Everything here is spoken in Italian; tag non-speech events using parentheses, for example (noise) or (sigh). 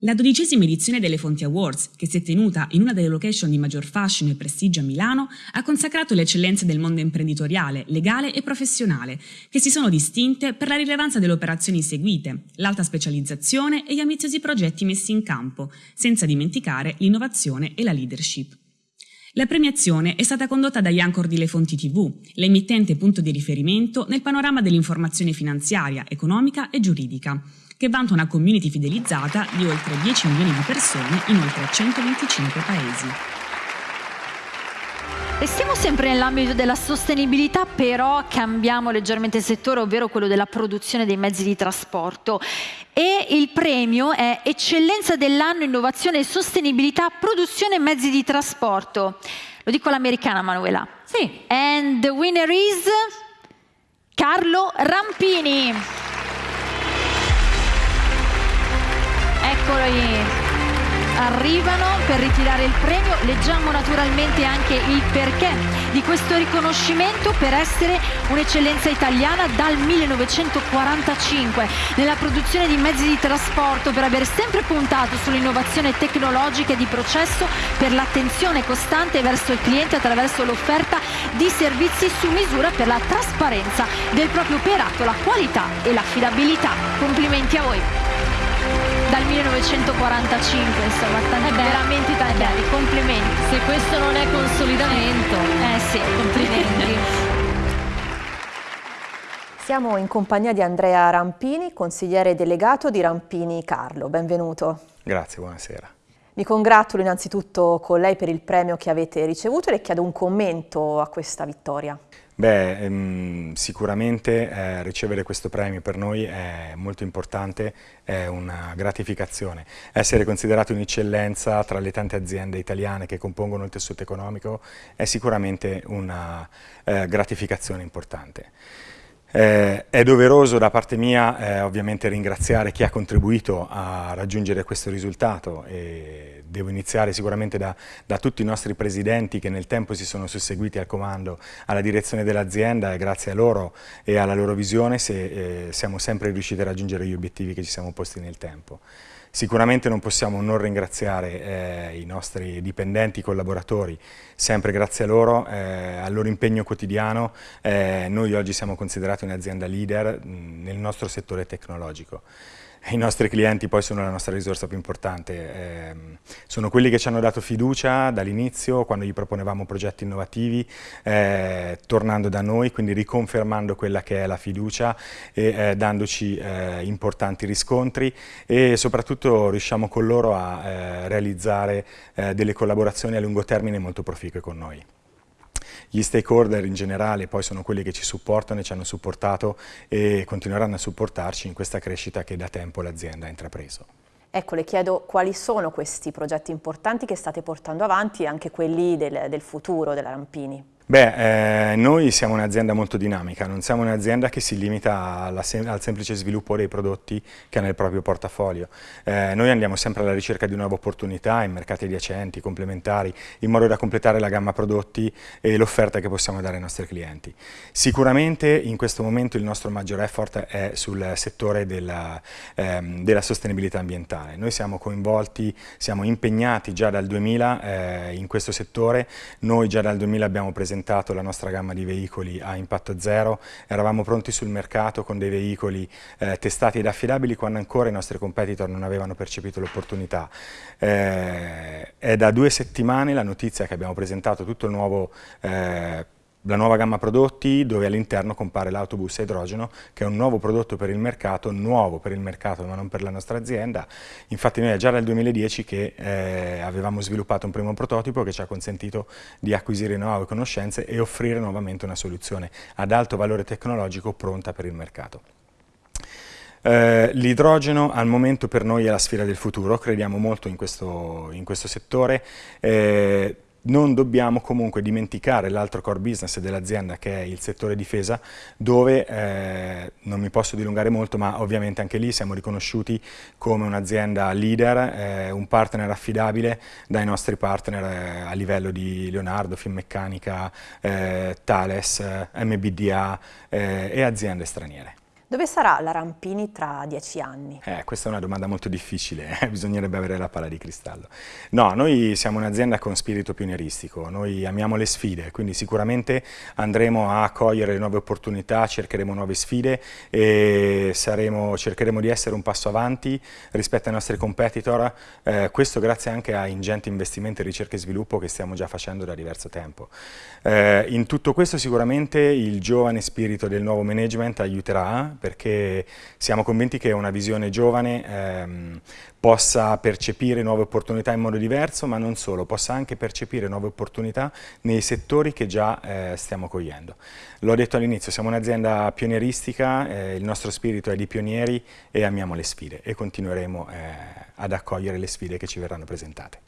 La dodicesima edizione delle Fonti Awards, che si è tenuta in una delle location di maggior fascino e prestigio a Milano, ha consacrato le eccellenze del mondo imprenditoriale, legale e professionale, che si sono distinte per la rilevanza delle operazioni seguite, l'alta specializzazione e gli ambiziosi progetti messi in campo, senza dimenticare l'innovazione e la leadership. La premiazione è stata condotta da Iancor di Le Fonti TV, l'emittente punto di riferimento nel panorama dell'informazione finanziaria, economica e giuridica, che vanta una community fidelizzata di oltre 10 milioni di persone in oltre 125 paesi. Restiamo sempre nell'ambito della sostenibilità, però cambiamo leggermente il settore, ovvero quello della produzione dei mezzi di trasporto. E il premio è Eccellenza dell'anno, Innovazione e Sostenibilità, Produzione Mezzi di Trasporto. Lo dico all'americana, Manuela. Sì. And the winner is Carlo Rampini. Eccolo arrivano per ritirare il premio. Leggiamo naturalmente anche il perché di questo riconoscimento per essere un'eccellenza italiana dal 1945 nella produzione di mezzi di trasporto, per aver sempre puntato sull'innovazione tecnologica e di processo, per l'attenzione costante verso il cliente attraverso l'offerta di servizi su misura per la trasparenza del proprio operato, la qualità e l'affidabilità. Complimenti a voi! Dal 1945, insomma, tanti, eh veramente tanti eh anni, complimenti. Se questo non è consolidamento, eh sì, complimenti. (laughs) Siamo in compagnia di Andrea Rampini, consigliere delegato di Rampini Carlo. Benvenuto. Grazie, buonasera. Mi congratulo innanzitutto con lei per il premio che avete ricevuto e le chiedo un commento a questa vittoria. Beh, ehm, sicuramente eh, ricevere questo premio per noi è molto importante, è una gratificazione. Essere considerato un'eccellenza tra le tante aziende italiane che compongono il tessuto economico è sicuramente una eh, gratificazione importante. Eh, è doveroso da parte mia eh, ovviamente ringraziare chi ha contribuito a raggiungere questo risultato e devo iniziare sicuramente da, da, tutti i nostri presidenti che nel tempo si sono susseguiti al comando, alla direzione dell'azienda e grazie a loro e alla loro visione se, eh, siamo sempre riusciti a raggiungere gli obiettivi che ci siamo posti nel tempo. Sicuramente non possiamo non ringraziare eh, i nostri dipendenti, collaboratori, sempre grazie a loro, eh, al loro impegno quotidiano, eh, noi oggi siamo considerati un'azienda leader mh, nel nostro settore tecnologico. I nostri clienti poi sono la nostra risorsa più importante, eh, sono quelli che ci hanno dato fiducia dall'inizio quando gli proponevamo progetti innovativi, eh, tornando da noi, quindi riconfermando quella che è la fiducia e eh, dandoci eh, importanti riscontri e soprattutto riusciamo con loro a eh, realizzare eh, delle collaborazioni a lungo termine molto proficue con noi. Gli stakeholder in generale poi sono quelli che ci supportano e ci hanno supportato e continueranno a supportarci in questa crescita che da tempo l'azienda ha intrapreso. Ecco, le chiedo quali sono questi progetti importanti che state portando avanti e anche quelli del, del futuro della Rampini. Beh, eh, noi siamo un'azienda molto dinamica, non siamo un'azienda che si limita alla, al semplice sviluppo dei prodotti che ha nel proprio portafoglio. Eh, noi andiamo sempre alla ricerca di nuove opportunità in mercati adiacenti, complementari, in modo da completare la gamma prodotti e l'offerta che possiamo dare ai nostri clienti. Sicuramente in questo momento il nostro maggior effort è sul settore della, ehm, della sostenibilità ambientale. Noi siamo coinvolti, siamo impegnati già dal 2000 eh, in questo settore, noi già dal 2000 abbiamo presentato presentato la nostra gamma di veicoli a impatto zero, eravamo pronti sul mercato con dei veicoli eh, testati ed affidabili quando ancora i nostri competitor non avevano percepito l'opportunità. Eh, è da due settimane la notizia che abbiamo presentato tutto il nuovo eh, la nuova gamma prodotti dove all'interno compare l'autobus a idrogeno che è un nuovo prodotto per il mercato, nuovo per il mercato ma non per la nostra azienda. Infatti noi è già dal 2010 che eh, avevamo sviluppato un primo prototipo che ci ha consentito di acquisire nuove conoscenze e offrire nuovamente una soluzione ad alto valore tecnologico pronta per il mercato. Eh, L'idrogeno al momento per noi è la sfera del futuro, crediamo molto in questo, in questo settore. Eh, non dobbiamo comunque dimenticare l'altro core business dell'azienda che è il settore difesa dove, eh, non mi posso dilungare molto, ma ovviamente anche lì siamo riconosciuti come un'azienda leader, eh, un partner affidabile dai nostri partner eh, a livello di Leonardo, Finmeccanica, eh, Thales, MBDA eh, e aziende straniere. Dove sarà la Rampini tra dieci anni? Eh, questa è una domanda molto difficile, (laughs) eh? bisognerebbe avere la palla di cristallo. No, noi siamo un'azienda con spirito pionieristico, noi amiamo le sfide, quindi sicuramente andremo a cogliere le nuove opportunità, cercheremo nuove sfide e saremo, cercheremo di essere un passo avanti rispetto ai nostri competitor, eh, questo grazie anche a ingenti investimenti in ricerca e sviluppo che stiamo già facendo da diverso tempo. Eh, in tutto questo sicuramente il giovane spirito del nuovo management aiuterà perché siamo convinti che una visione giovane ehm, possa percepire nuove opportunità in modo diverso, ma non solo, possa anche percepire nuove opportunità nei settori che già eh, stiamo cogliendo. L'ho detto all'inizio, siamo un'azienda pionieristica, eh, il nostro spirito è di pionieri e amiamo le sfide e continueremo eh, ad accogliere le sfide che ci verranno presentate.